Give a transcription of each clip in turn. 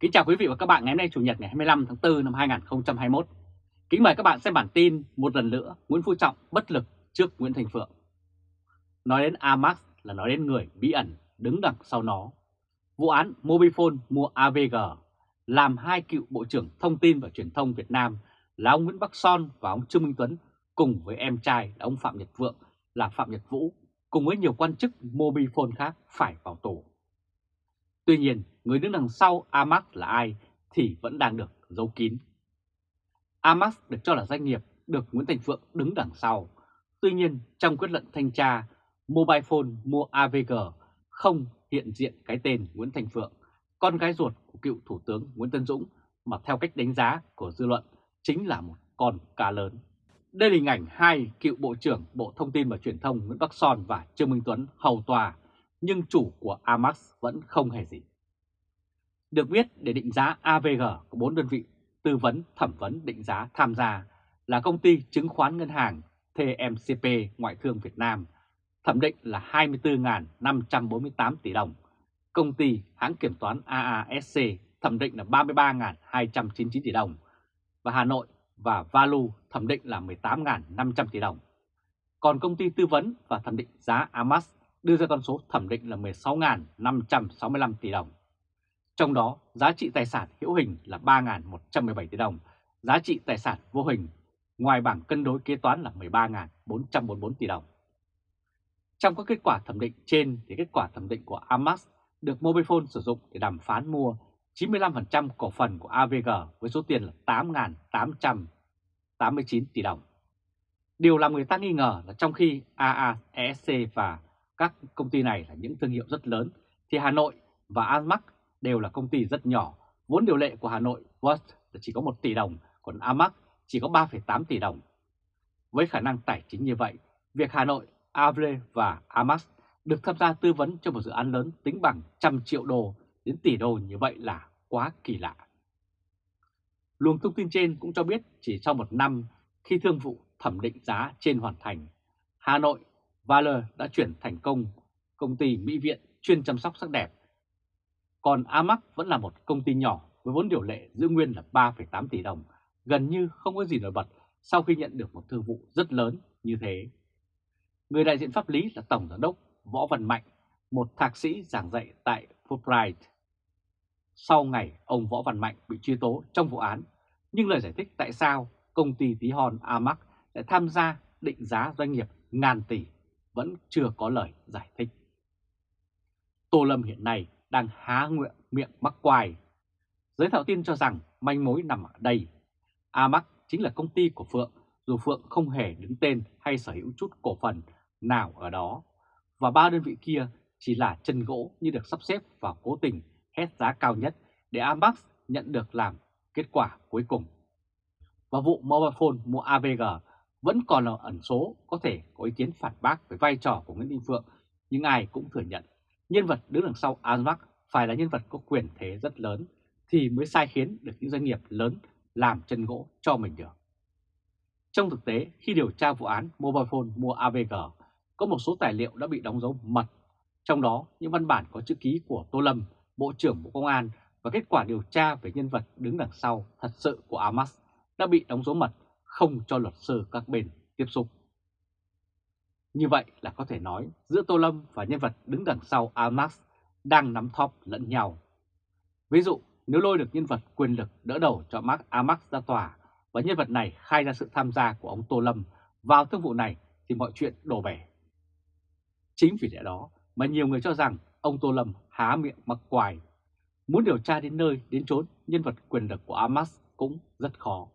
Kính chào quý vị và các bạn ngày hôm nay Chủ nhật ngày 25 tháng 4 năm 2021. Kính mời các bạn xem bản tin một lần nữa, Nguyễn Phú Trọng bất lực trước Nguyễn Thành Phượng. Nói đến Amax là nói đến người bí ẩn đứng đằng sau nó. Vụ án Mobifone mua AVG làm hai cựu Bộ trưởng Thông tin và Truyền thông Việt Nam là ông Nguyễn Bắc Son và ông Trương Minh Tuấn cùng với em trai là ông Phạm Nhật Vượng là Phạm Nhật Vũ cùng với nhiều quan chức Mobifone khác phải vào tù. Tuy nhiên, người đứng đằng sau Amax là ai thì vẫn đang được giấu kín. Amax được cho là doanh nghiệp được Nguyễn Thành Phượng đứng đằng sau. Tuy nhiên, trong quyết luận thanh tra, Mobile Phone mua AVG không hiện diện cái tên Nguyễn Thành Phượng, con gái ruột của cựu Thủ tướng Nguyễn Tân Dũng mà theo cách đánh giá của dư luận chính là một con cá lớn. Đây là hình ảnh hai cựu Bộ trưởng Bộ Thông tin và Truyền thông Nguyễn Bắc Son và Trương Minh Tuấn hầu tòa, nhưng chủ của Amax vẫn không hề gì. Được biết để định giá AVG có 4 đơn vị tư vấn thẩm vấn định giá tham gia là công ty chứng khoán ngân hàng TMCP Ngoại thương Việt Nam, thẩm định là 24.548 tỷ đồng, công ty hãng kiểm toán AASC thẩm định là 33.299 tỷ đồng và Hà Nội và Valu thẩm định là 18.500 tỷ đồng. Còn công ty tư vấn và thẩm định giá Amas đưa ra con số thẩm định là 16.565 tỷ đồng. Trong đó, giá trị tài sản hữu hình là 3.117 tỷ đồng, giá trị tài sản vô hình ngoài bảng cân đối kế toán là 13.444 tỷ đồng. Trong các kết quả thẩm định trên thì kết quả thẩm định của Amax được Mobifone sử dụng để đàm phán mua 95% cổ phần của AVG với số tiền là 8.889 tỷ đồng. Điều làm người ta nghi ngờ là trong khi AASC và các công ty này là những thương hiệu rất lớn, thì Hà Nội và Amac đều là công ty rất nhỏ. Vốn điều lệ của Hà Nội World chỉ có 1 tỷ đồng, còn Amac chỉ có 3,8 tỷ đồng. Với khả năng tài chính như vậy, việc Hà Nội, Avre và Amac được tham gia tư vấn cho một dự án lớn tính bằng trăm triệu đô đến tỷ đô như vậy là quá kỳ lạ. Luồng thông tin trên cũng cho biết chỉ sau một năm khi thương vụ thẩm định giá trên hoàn thành, Hà Nội Valor đã chuyển thành công công ty Mỹ Viện chuyên chăm sóc sắc đẹp. Còn Amax vẫn là một công ty nhỏ với vốn điều lệ giữ nguyên là 3,8 tỷ đồng, gần như không có gì nổi bật sau khi nhận được một thương vụ rất lớn như thế. Người đại diện pháp lý là Tổng Giám đốc Võ Văn Mạnh, một thạc sĩ giảng dạy tại Fulbright. Sau ngày ông Võ Văn Mạnh bị truy tố trong vụ án, nhưng lời giải thích tại sao công ty tí hon Amax lại tham gia định giá doanh nghiệp ngàn tỷ vẫn chưa có lời giải thích. Tô Lâm hiện nay đang há nguyện miệng mắc quài. Giới thạo tin cho rằng manh mối nằm ở đây. Amax chính là công ty của Phượng, dù Phượng không hề đứng tên hay sở hữu chút cổ phần nào ở đó. Và ba đơn vị kia chỉ là chân gỗ như được sắp xếp và cố tình hét giá cao nhất để Amax nhận được làm kết quả cuối cùng. Và vụ Mobile Phone mua AVG vẫn còn là ẩn số có thể có ý kiến phản bác về vai trò của Nguyễn Đình Phượng, nhưng ai cũng thừa nhận nhân vật đứng đằng sau Amax phải là nhân vật có quyền thế rất lớn thì mới sai khiến được những doanh nghiệp lớn làm chân gỗ cho mình được. Trong thực tế, khi điều tra vụ án Mobile Phone mua AVG, có một số tài liệu đã bị đóng dấu mật, trong đó những văn bản có chữ ký của Tô Lâm, Bộ trưởng Bộ Công an và kết quả điều tra về nhân vật đứng đằng sau thật sự của Amas đã bị đóng dấu mật không cho luật sư các bên tiếp xúc. Như vậy là có thể nói giữa Tô Lâm và nhân vật đứng đằng sau Amax đang nắm thóp lẫn nhau. Ví dụ, nếu lôi được nhân vật quyền lực đỡ đầu cho Mark Amax ra tòa và nhân vật này khai ra sự tham gia của ông Tô Lâm vào thương vụ này thì mọi chuyện đổ bể. Chính vì lẽ đó mà nhiều người cho rằng ông Tô Lâm há miệng mặc quài. Muốn điều tra đến nơi đến chốn nhân vật quyền lực của Amax cũng rất khó.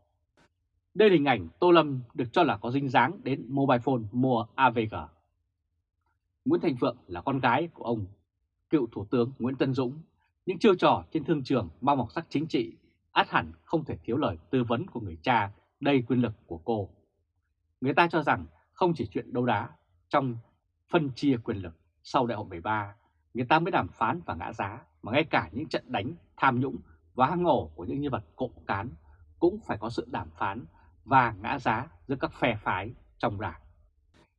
Đây là hình ảnh Tô Lâm được cho là có dinh dáng đến mobile phone mua AVG. Nguyễn Thành Phượng là con gái của ông, cựu Thủ tướng Nguyễn Tân Dũng. Những chiêu trò trên thương trường mang màu sắc chính trị át hẳn không thể thiếu lời tư vấn của người cha đầy quyền lực của cô. Người ta cho rằng không chỉ chuyện đấu đá trong phân chia quyền lực sau đại hội 13, người ta mới đàm phán và ngã giá, mà ngay cả những trận đánh, tham nhũng và hang ổ của những nhân vật cộng cán cũng phải có sự đàm phán và ngã giá giữa các phe phái trong đảng.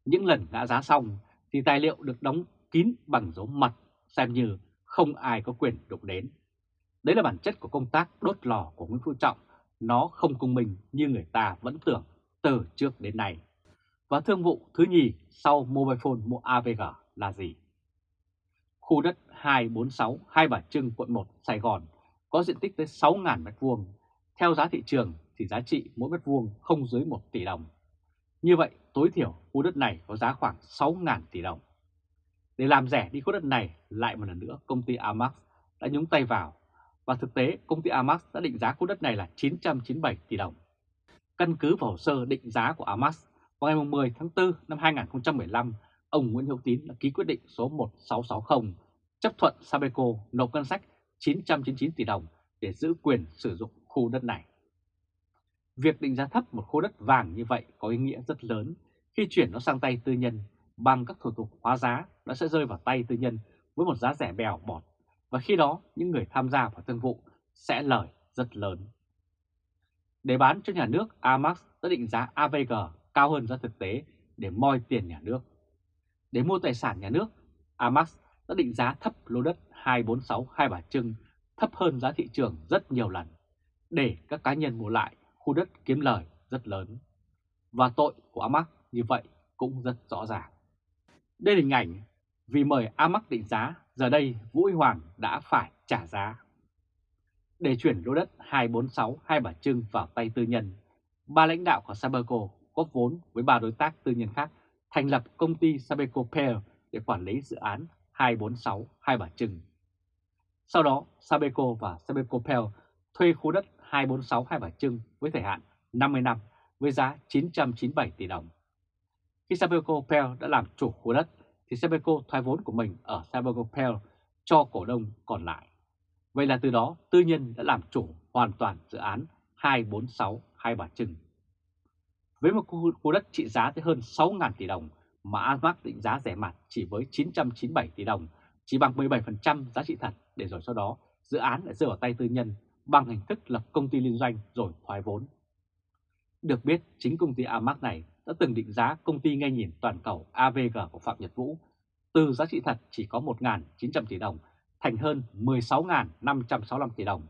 Những lần ngã giá xong thì tài liệu được đóng kín bằng dấu mật xem như không ai có quyền đụng đến. Đấy là bản chất của công tác đốt lò của Nguyễn Phú Trọng, nó không công minh như người ta vẫn tưởng từ trước đến nay. Và thương vụ thứ nhì sau Mobile Phone mua AVG là gì? Khu đất 246 Hai Bà Trưng, quận 1, Sài Gòn có diện tích tới 6.000 m2. Theo giá thị trường thì giá trị mỗi mét vuông không dưới 1 tỷ đồng. Như vậy, tối thiểu khu đất này có giá khoảng 6.000 tỷ đồng. Để làm rẻ đi khu đất này, lại một lần nữa công ty Amax đã nhúng tay vào. Và thực tế, công ty Amax đã định giá khu đất này là 997 tỷ đồng. Căn cứ vào hồ sơ định giá của Amax, vào ngày 10 tháng 4 năm 2015, ông Nguyễn Hữu Tín đã ký quyết định số 1660 chấp thuận Sabeco nộp ngân sách 999 tỷ đồng để giữ quyền sử dụng khu đất này. Việc định giá thấp một khu đất vàng như vậy có ý nghĩa rất lớn khi chuyển nó sang tay tư nhân bằng các thủ tục hóa giá nó sẽ rơi vào tay tư nhân với một giá rẻ bèo bọt và khi đó những người tham gia vào thương vụ sẽ lời rất lớn. Để bán cho nhà nước, Amax đã định giá AVG cao hơn giá thực tế để moi tiền nhà nước. Để mua tài sản nhà nước, Amax đã định giá thấp lô đất 246 Hai Bà Trưng thấp hơn giá thị trường rất nhiều lần để các cá nhân mua lại khu đất kiếm lời rất lớn. Và tội của Amac như vậy cũng rất rõ ràng. Đây là hình ảnh vì mời Amac định giá, giờ đây Vũ Huy Hoàng đã phải trả giá. Để chuyển lô đất 246 Hai Bà Trưng vào tay tư nhân, ba lãnh đạo của Sabeco góp vốn với ba đối tác tư nhân khác thành lập công ty Sabeco Pair để quản lý dự án 246 Hai Bà Trưng. Sau đó, Sabeco và Sabeco Pair thuê khu đất 246 Hai Bà Trưng với thời hạn 50 năm với giá 997 tỷ đồng. Khi Sabeco Pair đã làm chủ khu đất, thì Sabeco thoái vốn của mình ở Sabeco Pair cho cổ đông còn lại. Vậy là từ đó tư nhân đã làm chủ hoàn toàn dự án 246 Hai Bà Trưng. Với một khu đất trị giá tới hơn 6.000 tỷ đồng mà Asmac định giá rẻ mặt chỉ với 997 tỷ đồng, chỉ bằng 17% giá trị thật để rồi sau đó dự án lại rơi vào tay tư nhân bằng hình thức lập công ty liên doanh rồi thoái vốn. Được biết, chính công ty Amac này đã từng định giá công ty ngay nhìn toàn cầu AVG của Phạm Nhật Vũ từ giá trị thật chỉ có 1.900 tỷ đồng thành hơn 16.565 tỷ đồng,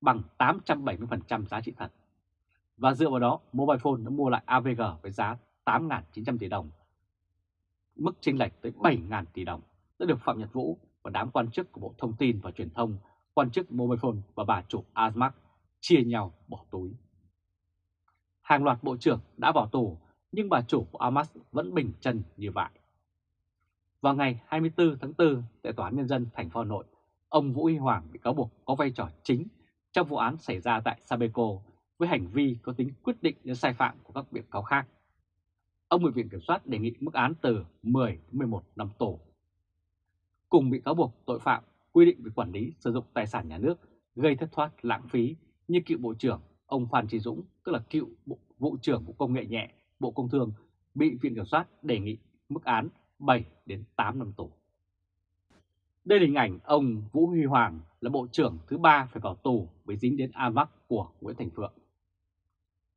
bằng 870% giá trị thật. Và dựa vào đó, Mobile Phone đã mua lại AVG với giá 8.900 tỷ đồng, mức chênh lệch tới 7.000 tỷ đồng đã được Phạm Nhật Vũ và đám quan chức của Bộ Thông tin và Truyền thông, quan chức Mobile Phone và bà chủ Asmac chia nhau bỏ túi. Hàng loạt bộ trưởng đã vào tù, nhưng bà chủ của Amax vẫn bình chân như vậy. Vào ngày 24 tháng 4, tại Tòa án Nhân dân thành phố Hà Nội, ông Vũ Huy Hoàng bị cáo buộc có vai trò chính trong vụ án xảy ra tại Sabeco với hành vi có tính quyết định đến sai phạm của các bị cáo khác. Ông bị Viện Kiểm soát đề nghị mức án từ 10 đến 11 năm tù. Cùng bị cáo buộc tội phạm quy định về quản lý sử dụng tài sản nhà nước gây thất thoát lãng phí như cựu Bộ trưởng ông Phan Trí Dũng, tức là cựu Bộ, Vụ trưởng Bộ Công nghệ nhẹ, Bộ Công Thương, bị Viện Kiểm soát đề nghị mức án 7 đến 8 năm tù. Đây là hình ảnh ông Vũ Huy Hoàng là Bộ trưởng thứ ba phải vào tù vì dính đến AMAC của Nguyễn Thành Phượng.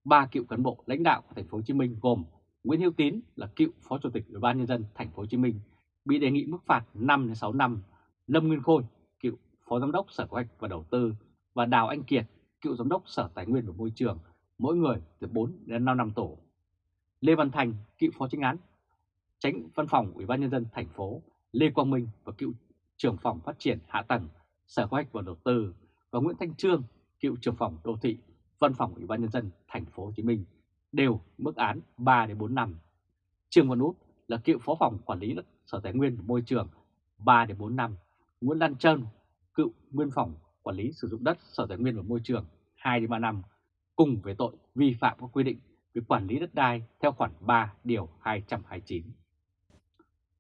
Ba cựu cán bộ lãnh đạo của thành phố Hồ Chí Minh gồm Nguyễn Hữu Tín là cựu Phó Chủ tịch Ủy ban nhân dân thành phố Hồ Chí Minh bị đề nghị mức phạt 5 đến 6 năm, Lâm Nguyên Khôi, cựu Phó Giám đốc Sở Kế hoạch và Đầu tư và Đào Anh Kiệt, cựu Giám đốc Sở Tài nguyên và Môi trường, mỗi người từ 4 đến 5 năm tù. Lê Văn Thành, cựu Phó Chính án, tránh văn phòng Ủy ban nhân dân thành phố, Lê Quang Minh và cựu trưởng phòng phát triển hạ tầng, Sở Kế hoạch và Đầu tư và Nguyễn Thanh Trương, cựu trưởng phòng đô thị, văn phòng Ủy ban nhân dân thành phố Hồ Chí Minh đều mức án 3 đến 4 năm. Trương Văn Út là cựu phó phòng quản lý đất Sở Tài nguyên và Môi trường 3 đến 4 năm. Nguyễn Lan Trân, cựu nguyên phòng quản lý sử dụng đất Sở Tài nguyên và Môi trường 2 đến 3 năm cùng với tội vi phạm các quy định về quản lý đất đai theo khoản 3 điều 229.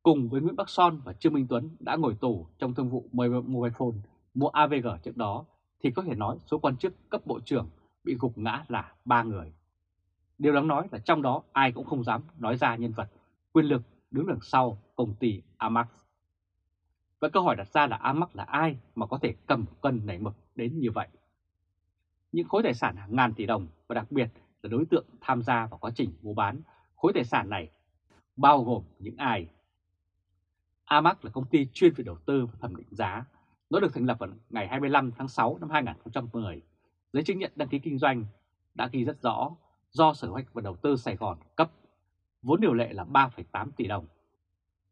Cùng với Nguyễn Bắc Son và Trương Minh Tuấn đã ngồi tù trong thương vụ Mobile Phone mua AVG trước đó thì có thể nói số quan chức cấp bộ trưởng bị gục ngã là 3 người. Điều đáng nói là trong đó ai cũng không dám nói ra nhân vật quyền lực đứng đằng sau công ty Amax. Và câu hỏi đặt ra là Amac là ai mà có thể cầm cân nảy mực đến như vậy? Những khối tài sản hàng ngàn tỷ đồng và đặc biệt là đối tượng tham gia vào quá trình mua bán khối tài sản này bao gồm những ai? Amac là công ty chuyên về đầu tư và thẩm định giá, Nó được thành lập vào ngày 25 tháng 6 năm 2010. Giấy chứng nhận đăng ký kinh doanh đã ghi rất rõ do Sở Hoạch và Đầu tư Sài Gòn cấp, vốn điều lệ là 3,8 tỷ đồng.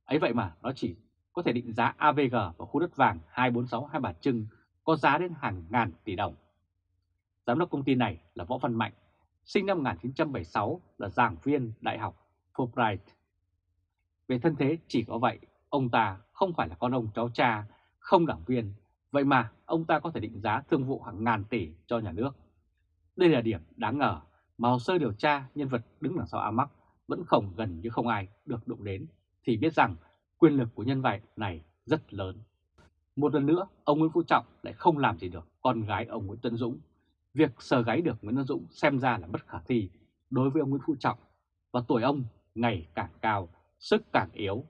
Ấy vậy mà nó chỉ có thể định giá AVG và khu đất vàng 246 Hai Bà Trưng có giá đến hàng ngàn tỷ đồng. Giám đốc công ty này là Võ Văn Mạnh, sinh năm 1976 là giảng viên Đại học Fulbright. Về thân thế chỉ có vậy, ông ta không phải là con ông cháu cha, không đảng viên, vậy mà ông ta có thể định giá thương vụ hàng ngàn tỷ cho nhà nước. Đây là điểm đáng ngờ mà hồ sơ điều tra nhân vật đứng đằng sau Amac vẫn không gần như không ai được đụng đến, thì biết rằng quyền lực của nhân vật này rất lớn. Một lần nữa, ông Nguyễn Phú Trọng lại không làm gì được con gái ông Nguyễn Tân Dũng. Việc sờ gáy được Nguyễn Tân Dũng xem ra là bất khả thi đối với ông Nguyễn Phú Trọng và tuổi ông ngày càng cao, sức càng yếu.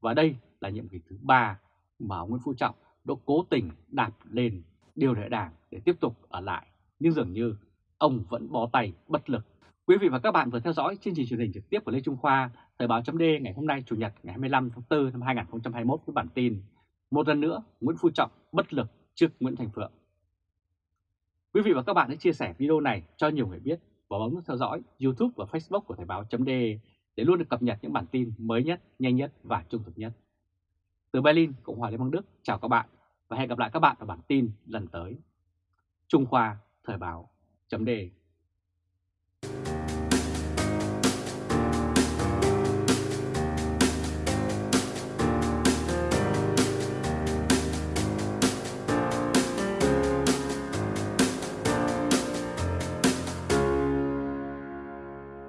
Và đây là nhiệm kỳ thứ ba mà ông Nguyễn Phú Trọng đã cố tình đạp lên điều lệ đảng để tiếp tục ở lại. Nhưng dường như ông vẫn bó tay bất lực. Quý vị và các bạn vừa theo dõi chương trình truyền hình trực tiếp của Lê Trung Khoa, Thời báo chấm ngày hôm nay Chủ nhật ngày 25 tháng 4 năm 2021 với bản tin Một lần nữa Nguyễn Phú Trọng bất lực trước Nguyễn Thành Phượng. Quý vị và các bạn hãy chia sẻ video này cho nhiều người biết và bấm nút theo dõi YouTube và Facebook của Thời báo chấm để luôn được cập nhật những bản tin mới nhất, nhanh nhất và trung thực nhất. Từ Berlin, Cộng hòa Liên bang Đức, chào các bạn và hẹn gặp lại các bạn ở bản tin lần tới. Trung Khoa Thời báo chấm